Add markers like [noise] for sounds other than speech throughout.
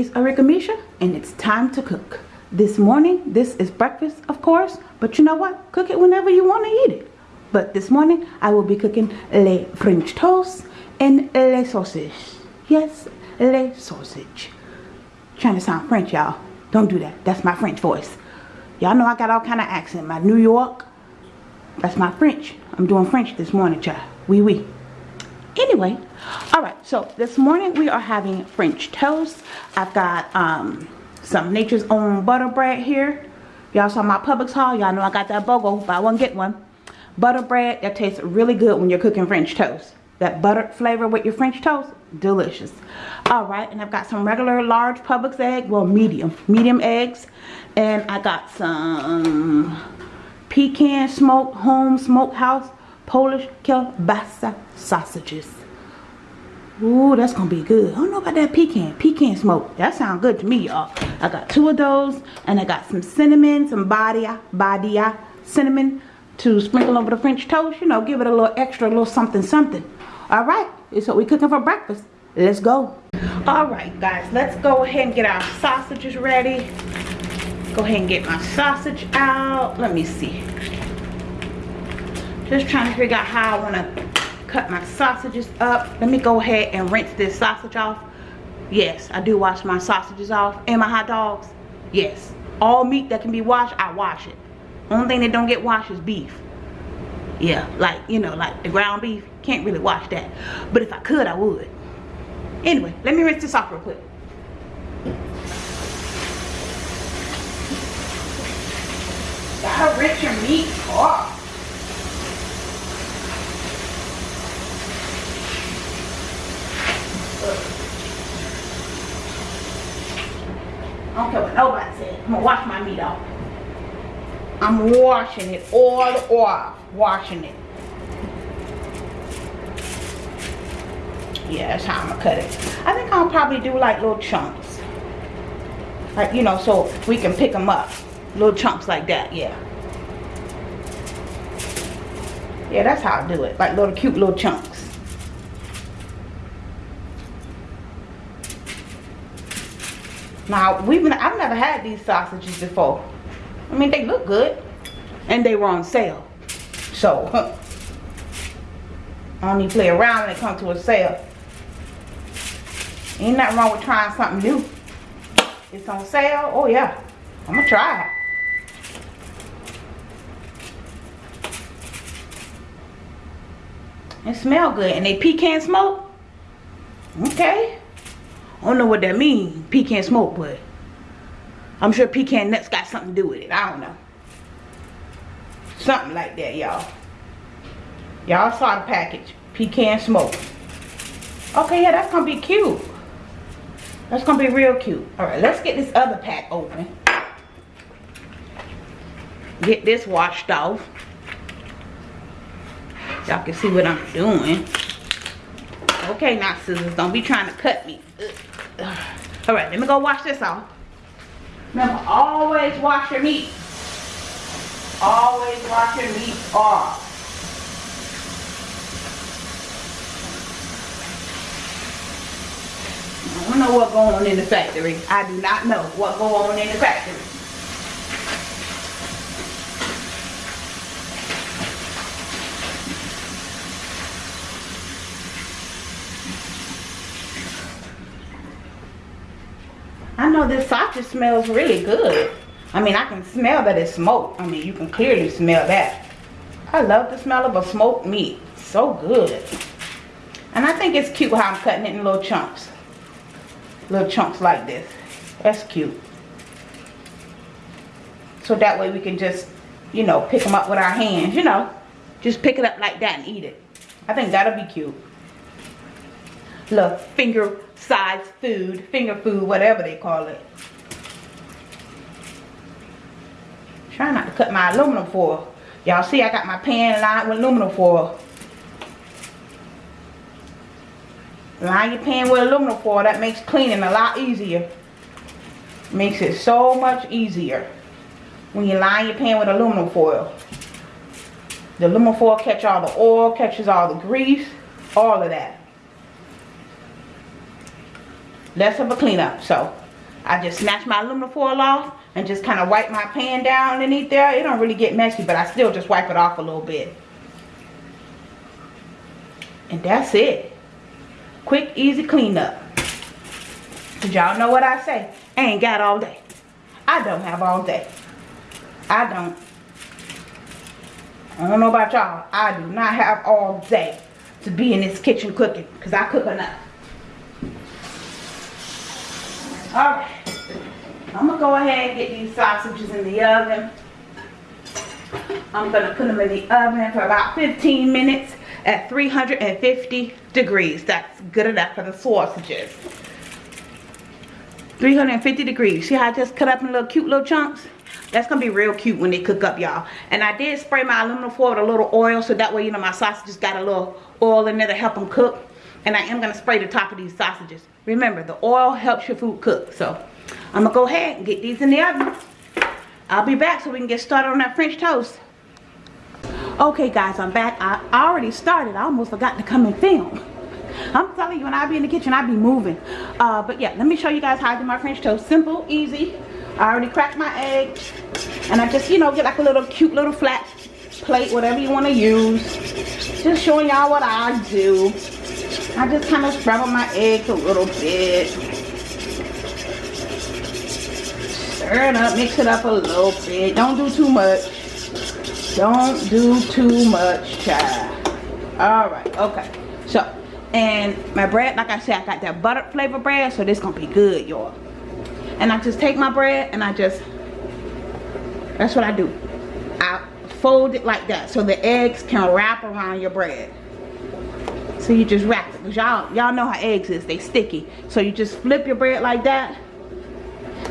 it is Arika Misha and it's time to cook. This morning, this is breakfast, of course, but you know what? Cook it whenever you want to eat it. But this morning, I will be cooking le French toast and le sausage. Yes, le sausage. Trying to sound French, y'all. Don't do that. That's my French voice. Y'all know I got all kind of accent. My New York, that's my French. I'm doing French this morning, child. Oui, oui. Anyway, all right. So this morning we are having French toast. I've got um, some Nature's Own butter bread here. Y'all saw my Publix haul. Y'all know I got that BOGO. Buy one, get one. Butter bread that tastes really good when you're cooking French toast. That butter flavor with your French toast, delicious. All right, and I've got some regular large Publix egg, well medium, medium eggs. And I got some pecan smoked home smokehouse Polish kielbasa sausages. Ooh, that's gonna be good. I don't know about that pecan. Pecan smoke. That sounds good to me, y'all. I got two of those, and I got some cinnamon, some Badia, Badia cinnamon to sprinkle over the French toast. You know, give it a little extra, a little something, something. All right, it's what we cooking for breakfast. Let's go. All right, guys, let's go ahead and get our sausages ready. Go ahead and get my sausage out. Let me see. Just trying to figure out how I want to cut my sausages up. Let me go ahead and rinse this sausage off. Yes, I do wash my sausages off and my hot dogs. Yes, all meat that can be washed, I wash it. Only thing that don't get washed is beef. Yeah, like, you know, like the ground beef. Can't really wash that. But if I could, I would. Anyway, let me rinse this off real quick. Gotta rinse your meat off. I don't care what nobody says. I'm gonna wash my meat off. I'm washing it all off. Washing it. Yeah, that's how I'm gonna cut it. I think I'll probably do like little chunks. Like, you know, so we can pick them up. Little chunks like that, yeah. Yeah, that's how I do it. Like little cute little chunks. Now, we've been, I've never had these sausages before. I mean, they look good. And they were on sale. So, I don't even play around when it comes to a sale. Ain't nothing wrong with trying something new. It's on sale. Oh, yeah. I'm going to try it. It smell good. And they pecan smoke? Okay. I don't know what that means, pecan smoke, but I'm sure pecan nuts got something to do with it. I don't know. Something like that, y'all. Y'all saw the package. Pecan smoke. Okay, yeah, that's going to be cute. That's going to be real cute. Alright, let's get this other pack open. Get this washed off. Y'all can see what I'm doing. Okay, now scissors, don't be trying to cut me. [sighs] All right, let me go wash this off. Remember, always wash your meat. Always wash your meat off. I don't know what's going on in the factory. I do not know what going on in the factory. Know this sausage smells really good. I mean, I can smell that it's smoked. I mean, you can clearly smell that. I love the smell of a smoked meat. So good. And I think it's cute how I'm cutting it in little chunks. Little chunks like this. That's cute. So that way we can just, you know, pick them up with our hands, you know. Just pick it up like that and eat it. I think that'll be cute. Little finger size food, finger food, whatever they call it. Try not to cut my aluminum foil. Y'all see I got my pan lined with aluminum foil. Line your pan with aluminum foil. That makes cleaning a lot easier. Makes it so much easier when you line your pan with aluminum foil. The aluminum foil catch all the oil, catches all the grease, all of that. Less of a cleanup. So I just snatch my aluminum foil off and just kind of wipe my pan down underneath there. It don't really get messy, but I still just wipe it off a little bit. And that's it. Quick, easy cleanup. Did y'all know what I say. I ain't got all day. I don't have all day. I don't. I don't know about y'all. I do not have all day to be in this kitchen cooking. Because I cook enough. Alright. I'm going to go ahead and get these sausages in the oven. I'm going to put them in the oven for about 15 minutes at 350 degrees. That's good enough for the sausages. 350 degrees. See how I just cut up in little cute little chunks? That's going to be real cute when they cook up, y'all. And I did spray my aluminum foil with a little oil so that way, you know, my sausages got a little oil in there to help them cook. And I am going to spray the top of these sausages. Remember, the oil helps your food cook. So, I'm going to go ahead and get these in the oven. I'll be back so we can get started on that French toast. Okay, guys, I'm back. I already started. I almost forgot to come and film. I'm telling you, when I be in the kitchen, I be moving. Uh, but yeah, let me show you guys how I do my French toast. Simple, easy. I already cracked my eggs. And I just, you know, get like a little cute little flat plate, whatever you want to use. Just showing y'all what I do. I just kind of scrabble my eggs a little bit. Stir it up, mix it up a little bit. Don't do too much. Don't do too much, child. Alright, okay. So, and my bread, like I said, I got that butter flavor bread, so this gonna be good, y'all. And I just take my bread and I just, that's what I do. I fold it like that so the eggs can wrap around your bread. So you just wrap it. Y'all y'all know how eggs is, they sticky. So you just flip your bread like that.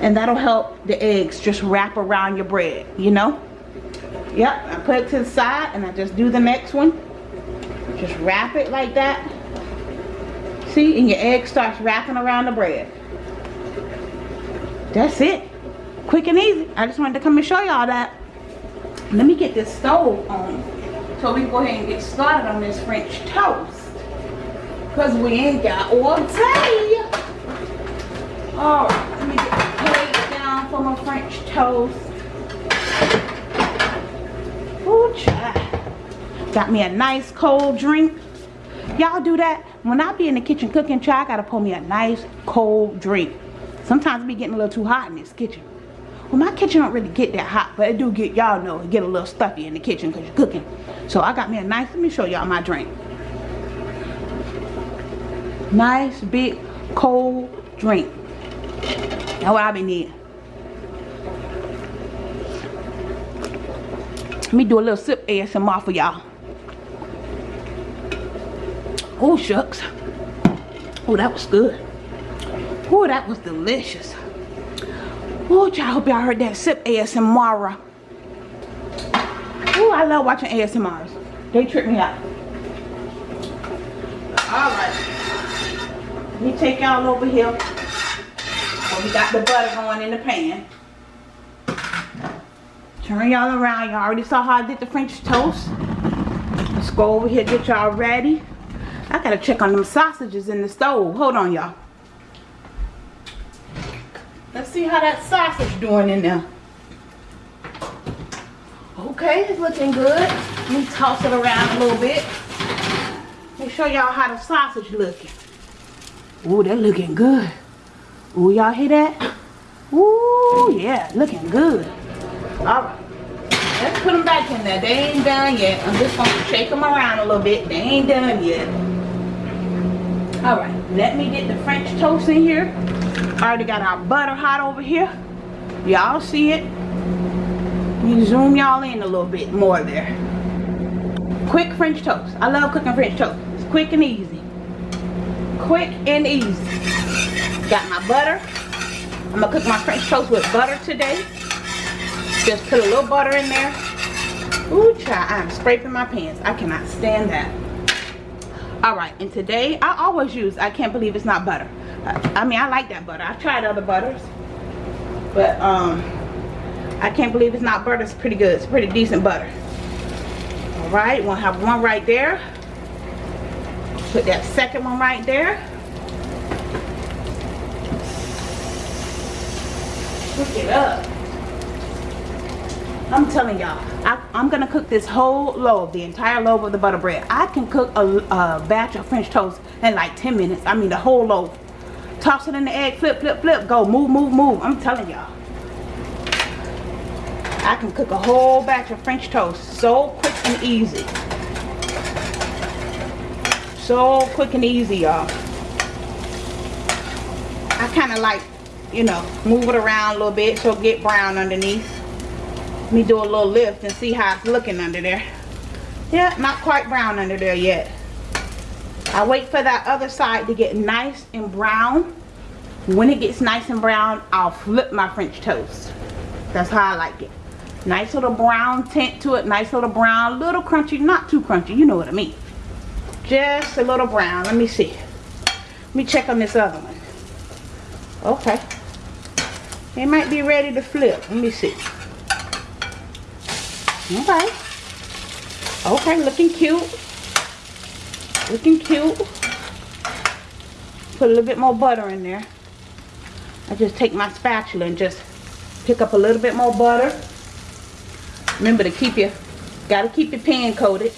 And that'll help the eggs just wrap around your bread, you know? Yep, I put it to the side and I just do the next one. Just wrap it like that. See, and your egg starts wrapping around the bread. That's it. Quick and easy. I just wanted to come and show y'all that. Let me get this stove on so we can go ahead and get started on this French toast. Because we ain't got all day. Alright, let me get the plate down for my French toast. Ooh, child. Got me a nice cold drink. Y'all do that? When I be in the kitchen cooking, child, I gotta pour me a nice cold drink. Sometimes it be getting a little too hot in this kitchen. Well, my kitchen don't really get that hot, but it do get, y'all know, it get a little stuffy in the kitchen because you're cooking. So I got me a nice, let me show y'all my drink. Nice, big, cold drink. That's what I be needing. Let me do a little sip ASMR for y'all. Oh, shucks. Oh, that was good. Oh, that was delicious. Oh, y'all hope y'all heard that sip ASMR. Oh, I love watching ASMRs. They trip me out. Alright. Let me take y'all over here. Oh, we got the butter going in the pan. Turn y'all around. Y'all already saw how I did the French toast. Let's go over here get y'all ready. I gotta check on them sausages in the stove. Hold on, y'all. Let's see how that sausage doing in there. Okay, it's looking good. Let me toss it around a little bit. Let me show y'all how the sausage looking. Ooh, that looking good. Ooh, y'all hear that? Ooh, yeah, looking good. All right. Let's put them back in there. They ain't done yet. I'm just going to shake them around a little bit. They ain't done yet. All right. Let me get the French toast in here. Already got our butter hot over here. Y'all see it? You zoom y'all in a little bit more there. Quick French toast. I love cooking French toast. It's quick and easy. Quick and easy. Got my butter. I'm to cook my French toast with butter today. Just put a little butter in there. Ooh, child, I'm scraping my pants. I cannot stand that. Alright, and today, I always use, I can't believe it's not butter. I, I mean, I like that butter. I've tried other butters. But, um, I can't believe it's not butter. It's pretty good. It's pretty decent butter. Alright, we'll have one right there. Put that second one right there. Cook it up. I'm telling y'all, I'm gonna cook this whole loaf, the entire loaf of the butter bread. I can cook a, a batch of French toast in like 10 minutes. I mean the whole loaf. Toss it in the egg, flip, flip, flip, go, move, move, move. I'm telling y'all. I can cook a whole batch of French toast so quick and easy. So quick and easy, y'all. I kind of like, you know, move it around a little bit so get brown underneath. Let me do a little lift and see how it's looking under there. Yeah, not quite brown under there yet. I wait for that other side to get nice and brown. When it gets nice and brown, I'll flip my French toast. That's how I like it. Nice little brown tint to it. Nice little brown. Little crunchy. Not too crunchy. You know what I mean. Just a little brown. Let me see. Let me check on this other one. Okay. It might be ready to flip. Let me see. Okay. Okay, looking cute. Looking cute. Put a little bit more butter in there. I just take my spatula and just pick up a little bit more butter. Remember to keep your, gotta keep your pan coated.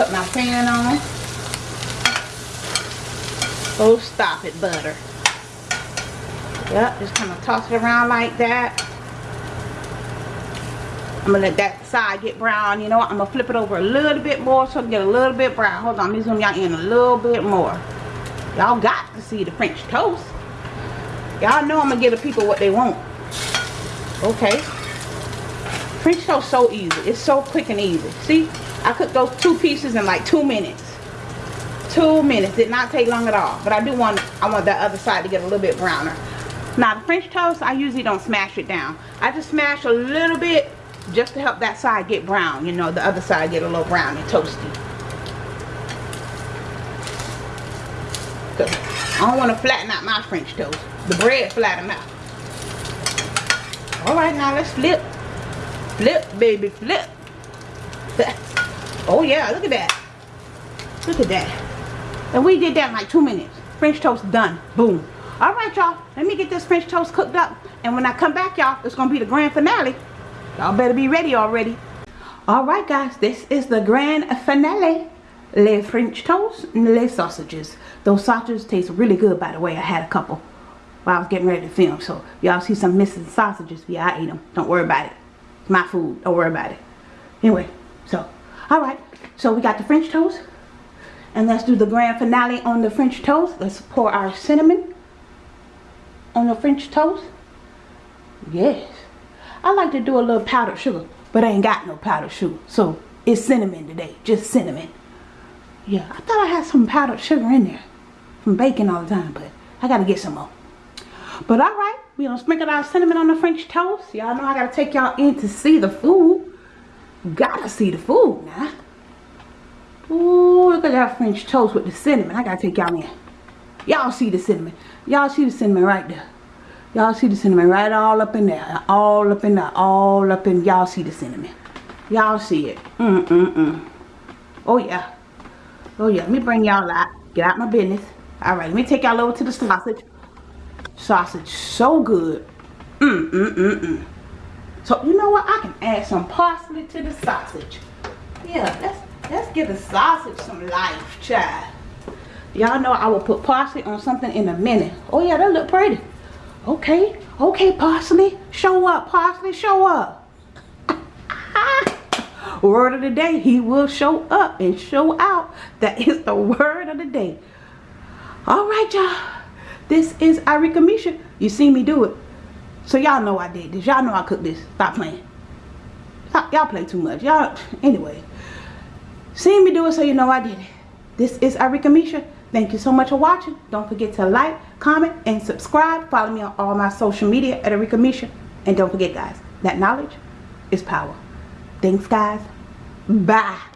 Cut my pan on. Oh, stop it, butter. Yep, just kind of toss it around like that. I'm gonna let that side get brown. You know what? I'm gonna flip it over a little bit more so it get a little bit brown. Hold on, let me zoom y'all in a little bit more. Y'all got to see the French toast. Y'all know I'm gonna give the people what they want. Okay. French toast so easy. It's so quick and easy. See? I cooked those two pieces in like two minutes. Two minutes. Did not take long at all. But I do want I want that other side to get a little bit browner. Now the French toast, I usually don't smash it down. I just smash a little bit just to help that side get brown you know the other side get a little brown and toasty I don't want to flatten out my French toast the bread flatten out alright now let's flip flip baby flip [laughs] oh yeah look at that look at that and we did that in like two minutes French toast done boom alright y'all let me get this French toast cooked up and when I come back y'all it's gonna be the grand finale Y'all better be ready already. Alright guys, this is the grand finale. Les French toast and les sausages. Those sausages taste really good by the way. I had a couple while I was getting ready to film. So y'all see some missing sausages. Yeah, I ate them. Don't worry about it. It's my food. Don't worry about it. Anyway, so, alright. So we got the French toast. And let's do the grand finale on the French toast. Let's pour our cinnamon on the French toast. Yes. I like to do a little powdered sugar, but I ain't got no powdered sugar. So it's cinnamon today, just cinnamon. Yeah, I thought I had some powdered sugar in there from baking all the time, but I gotta get some more. But alright, we gonna sprinkle our cinnamon on the French toast. Y'all know I gotta take y'all in to see the food. Gotta see the food now. Ooh, look at that French toast with the cinnamon. I gotta take y'all in. Y'all see the cinnamon. Y'all see the cinnamon right there. Y'all see the cinnamon right all up in there. All up in there. All up in. Y'all see the cinnamon. Y'all see it. Mm-mm-mm. Oh, yeah. Oh, yeah. Let me bring y'all out. Get out my business. All right. Let me take y'all over to the sausage. Sausage. So good. Mm-mm-mm-mm. So, you know what? I can add some parsley to the sausage. Yeah. Let's, let's give the sausage some life, child. Y'all know I will put parsley on something in a minute. Oh, yeah. That look pretty. Okay, okay, Parsley. Show up, Parsley, show up. [laughs] word of the day, he will show up and show out. That is the [laughs] word of the day. All right, y'all. This is Arika Misha. You see me do it. So y'all know I did this. Y'all know I cooked this. Stop playing. Y'all play too much. Y'all, anyway. See me do it so you know I did it. This is Arika Misha. Thank you so much for watching. Don't forget to like, comment, and subscribe. Follow me on all my social media at Arika Misha. And don't forget, guys, that knowledge is power. Thanks, guys. Bye.